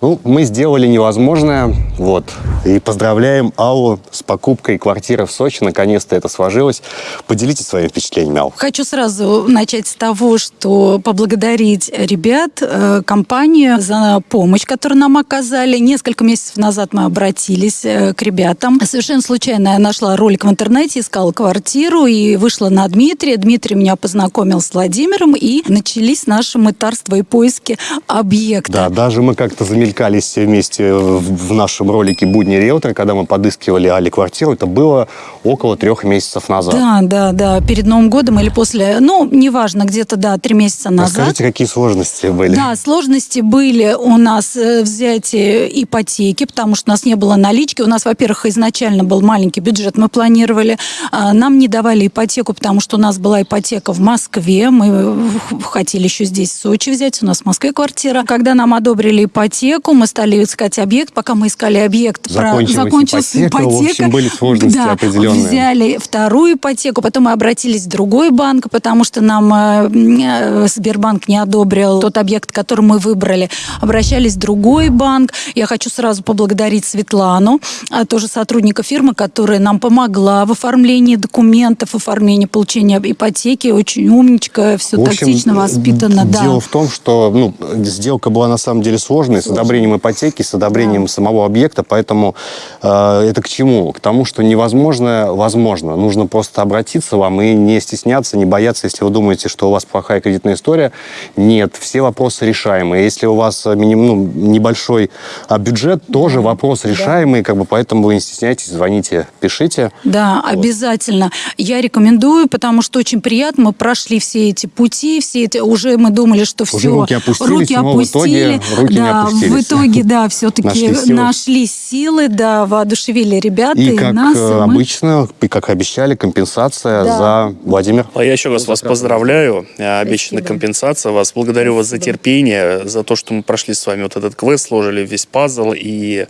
Ну, мы сделали невозможное, вот. И поздравляем Аллу с покупкой квартиры в Сочи. Наконец-то это сложилось. Поделитесь своими впечатлениями, Алла. Хочу сразу начать с того, что поблагодарить ребят, э, компанию за помощь, которую нам оказали. Несколько месяцев назад мы обратились э, к ребятам. Совершенно случайно я нашла ролик в интернете, искала квартиру и вышла на Дмитрия. Дмитрий меня познакомил с Владимиром, и начались наши мытарства и поиски объекта. Да, даже мы как-то замелькались все вместе в нашем ролике «Будни риэлтора», когда мы подыскивали Али квартиру. Это было около трех месяцев назад. Да, да, да, перед Новым годом или после, ну, неважно, где-то, да, три месяца назад. Расскажите, какие сложности были? Да, сложности были у нас э, взятие ипотеки, потому что у нас не было налички. У нас, во-первых, изначально был маленький бюджет, мы планировали. А, Нам не давали ипотеку, потому что у нас была ипотека в Москве. Мы э, хотели еще здесь, в Сочи, взять. У нас в Москве квартира. Когда нам одобрили ипотеку, мы стали искать объект. Пока мы искали объект, про- Закончилась ипотека, в общем, были сложности да, определенные. взяли вторую ипотеку, потом мы обратились в другой банк, потому что нам э, э, Сбербанк не одобрил тот объект, который мы выбрали. Обращались в другой банк. Я хочу сразу поблагодарить Светлану, а, тоже сотрудника фирмы, которая нам помогла в оформлении документов, оформлении получения ипотеки. Очень умничка, все В общем, тактично, воспитанно. да. Дело в том, что ну, сделка была на самом деле сложной, с одобрением ипотеки, с одобрением самого объекта, поэтому э, это к чему? К тому, что невозможно, возможно. Нужно просто обратиться вам и не стесняться, не бояться, если вы думаете, что у вас плохая кредитная история. Нет, все вопросы решаемые. Если у вас э, миним- ну, небольшой а, бюджет, тоже вопрос решаемый, как бы, поэтому вы не стесняйтесь, звоните, пишите. Да, Вот. обязательно. Я рекомендую, потому что очень приятно. Мы прошли все эти пути, все эти уже мы думали, что Уже все. руки опустились, но в итоге руки не да, опустились. В итоге, да, все-таки Нашли нашли, силы. силы, да, воодушевили ребята И и, как нас. и э, мы- обычно, и как обещали, компенсация Да. за Владимир. А я еще раз вас поздравляю. Э, Обещана Спасибо. компенсация вас. Благодарю вас за Спасибо. терпение, за то, что мы прошли с вами вот этот квест, сложили весь пазл. И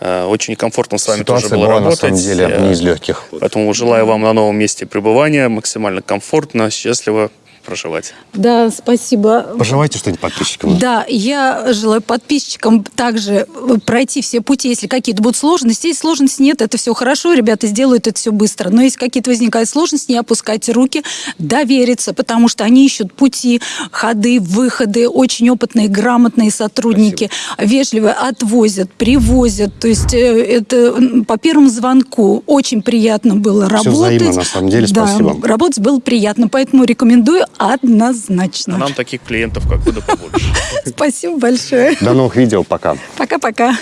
э, очень комфортно с вами Ситуация тоже было была, работать. на самом деле, Э, не из легких. Поэтому желаю вам на новом месте пребывания максимально комфортно, счастливо проживать. Да, спасибо. Пожелайте что-нибудь подписчикам. Да, я желаю подписчикам также э, пройти все пути, если какие-то будут сложности. Если сложностей нет, это все хорошо, ребята сделают это все быстро. Но если какие-то возникают сложности, не опускайте руки, довериться, потому что они ищут пути, ходы, выходы, очень опытные, грамотные сотрудники, вежливо отвозят, привозят. То есть э, это по первому звонку очень приятно было Всё работать. взаимно, на самом деле, Да, спасибо. работать было приятно, поэтому рекомендую однозначно. А нам таких клиентов, как вы, да побольше. Спасибо большое. До новых видео, пока. Пока-пока.